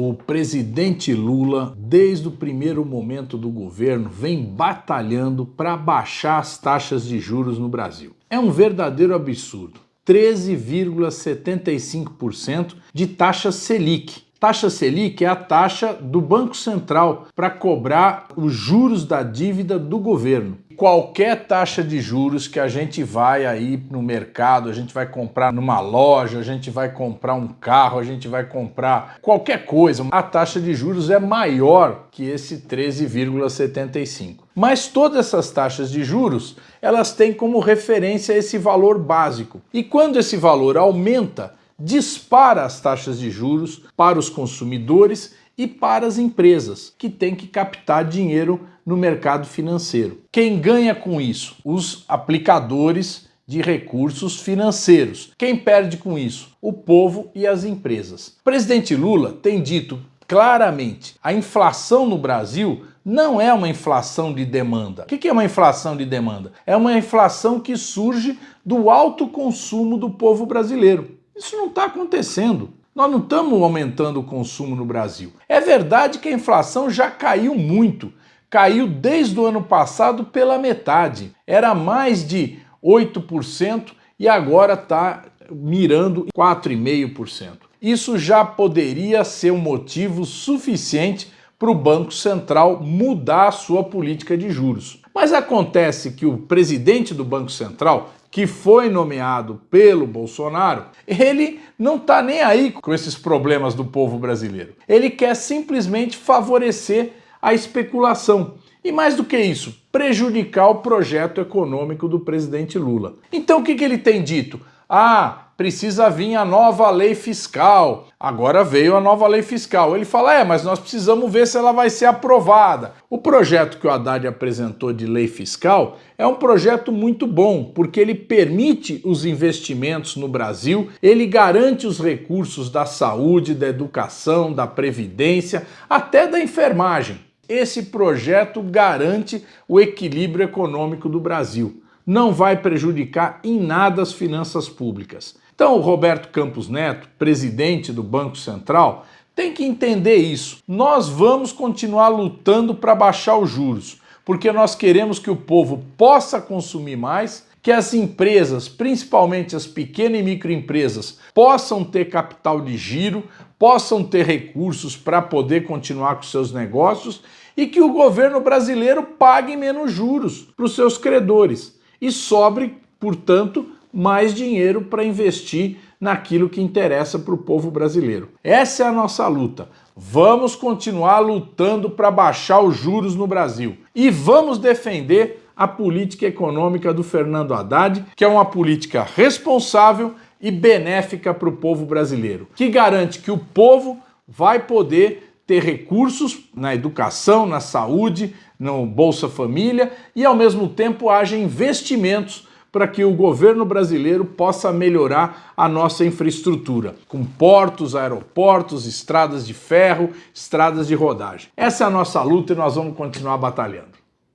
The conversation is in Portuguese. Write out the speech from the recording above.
O presidente Lula, desde o primeiro momento do governo, vem batalhando para baixar as taxas de juros no Brasil. É um verdadeiro absurdo. 13,75% de taxa Selic. Taxa Selic é a taxa do Banco Central para cobrar os juros da dívida do governo qualquer taxa de juros que a gente vai aí no mercado, a gente vai comprar numa loja, a gente vai comprar um carro, a gente vai comprar qualquer coisa, a taxa de juros é maior que esse 13,75. Mas todas essas taxas de juros, elas têm como referência esse valor básico. E quando esse valor aumenta, dispara as taxas de juros para os consumidores e para as empresas, que têm que captar dinheiro no mercado financeiro. Quem ganha com isso? Os aplicadores de recursos financeiros. Quem perde com isso? O povo e as empresas. O presidente Lula tem dito claramente, a inflação no Brasil não é uma inflação de demanda. O que é uma inflação de demanda? É uma inflação que surge do alto consumo do povo brasileiro. Isso não está acontecendo. Nós não estamos aumentando o consumo no Brasil. É verdade que a inflação já caiu muito. Caiu desde o ano passado pela metade. Era mais de 8% e agora está mirando 4,5%. Isso já poderia ser um motivo suficiente para o Banco Central mudar a sua política de juros. Mas acontece que o presidente do Banco Central que foi nomeado pelo Bolsonaro, ele não está nem aí com esses problemas do povo brasileiro. Ele quer simplesmente favorecer a especulação. E mais do que isso, prejudicar o projeto econômico do presidente Lula. Então o que, que ele tem dito? Ah, precisa vir a nova lei fiscal. Agora veio a nova lei fiscal. Ele fala, é, mas nós precisamos ver se ela vai ser aprovada. O projeto que o Haddad apresentou de lei fiscal é um projeto muito bom, porque ele permite os investimentos no Brasil, ele garante os recursos da saúde, da educação, da previdência, até da enfermagem. Esse projeto garante o equilíbrio econômico do Brasil não vai prejudicar em nada as finanças públicas. Então o Roberto Campos Neto, presidente do Banco Central, tem que entender isso. Nós vamos continuar lutando para baixar os juros, porque nós queremos que o povo possa consumir mais, que as empresas, principalmente as pequenas e microempresas, possam ter capital de giro, possam ter recursos para poder continuar com seus negócios e que o governo brasileiro pague menos juros para os seus credores e sobre, portanto, mais dinheiro para investir naquilo que interessa para o povo brasileiro. Essa é a nossa luta. Vamos continuar lutando para baixar os juros no Brasil e vamos defender a política econômica do Fernando Haddad, que é uma política responsável e benéfica para o povo brasileiro, que garante que o povo vai poder ter recursos na educação, na saúde, no Bolsa Família e ao mesmo tempo haja investimentos para que o governo brasileiro possa melhorar a nossa infraestrutura, com portos, aeroportos, estradas de ferro, estradas de rodagem. Essa é a nossa luta e nós vamos continuar batalhando.